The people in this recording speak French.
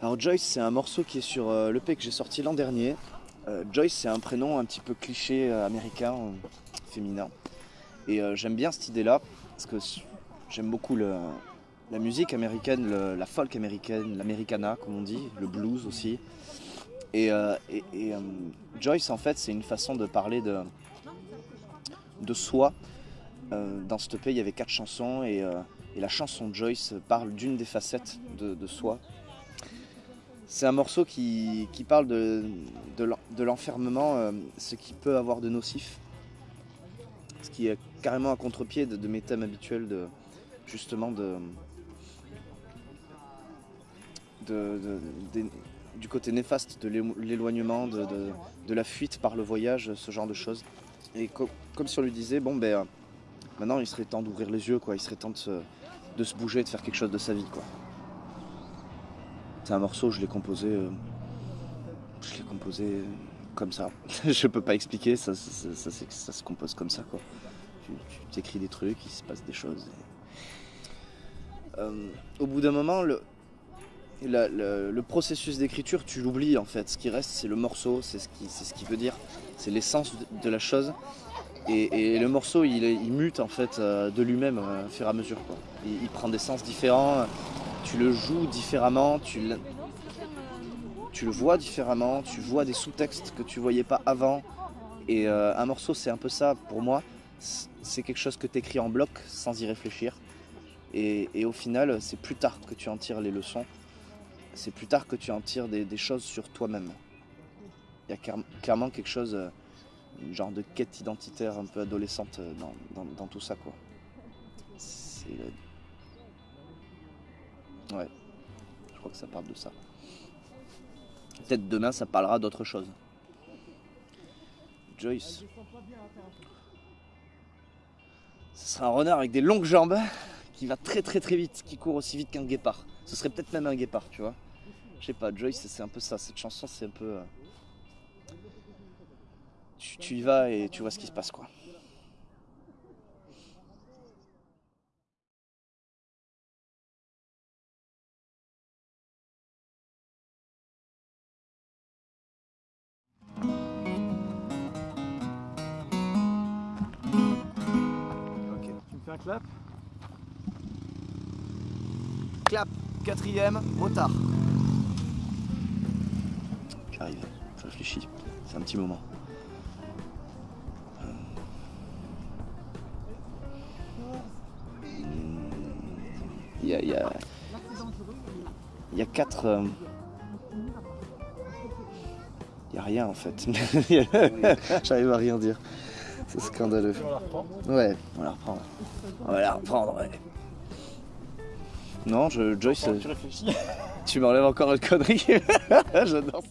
Alors Joyce, c'est un morceau qui est sur euh, l'EP que j'ai sorti l'an dernier. Euh, Joyce, c'est un prénom un petit peu cliché euh, américain, féminin. Et j'aime bien cette idée-là, parce que j'aime beaucoup le- la musique américaine, le- la folk américaine, l'americana, comme on dit, le blues aussi. Et, Joyce, en fait, c'est une façon de parler de, soi. Dans cette EP, il y avait quatre chansons, et, la chanson Joyce parle d'une des facettes de soi. C'est un morceau qui, qui parle de, de l'en- de l'enfermement, euh, ce qui peut avoir de nocif. Ce qui est carrément à contre-pied de, mes thèmes habituels, de, justement de, du côté néfaste de l'éloignement, de, la fuite par le voyage, ce genre de choses. Et co- comme si on lui disait, bon ben, euh, maintenant il serait temps d'ouvrir les yeux, quoi. il serait temps de se, de se bouger, de faire quelque chose de sa vie. quoi. C'est un morceau, je l'ai composé. euh, je l'ai composé comme ça. je peux pas expliquer, ça, se compose comme ça quoi. Tu, t'écris des trucs, il se passe des choses. Euh, au bout d'un moment, le, processus d'écriture, tu l'oublies en fait. Ce qui reste, c'est le morceau, c'est ce qui, veut dire, c'est l'essence de, la chose. Et, le morceau, il, mute en fait euh, de lui-même euh, au fur et à mesure. Il prend des sens différents tu le joues différemment, tu, tu le vois différemment, tu vois des sous-textes que tu voyais pas avant. Et euh, un morceau, c'est un peu ça pour moi. C'est quelque chose que tu écris en bloc sans y réfléchir. Et, au final, c'est plus tard que tu en tires les leçons. C'est plus tard que tu en tires des, choses sur toi-même. Il y a clair- clairement quelque chose, euh, une genre de quête identitaire un peu adolescente euh, dans, dans- tout ça. quoi. Ouais, je crois que ça parle de ça. Peut-être demain ça parlera d'autre chose. Joyce. Ce sera un renard avec des longues jambes qui va très très très vite, qui court aussi vite qu'un guépard. Ce serait peut-être même un guépard, tu vois. Je sais pas, Joyce c'est un peu ça. Cette chanson c'est un peu. euh, Tu, tu y vas et tu vois ce qui se passe quoi. Clap Clap, quatrième, motard. J'arrive, je réfléchis. C'est un petit moment. Euh. Il y a, il y a- quatre. euh, Il y a rien en fait. J'arrive à rien dire. C'est scandaleux. On la reprend Ouais, on va la reprendre. On va la reprendre, ouais. Non, je, Joyce, Tu réfléchis tu m'enlèves encore une connerie. J'adore.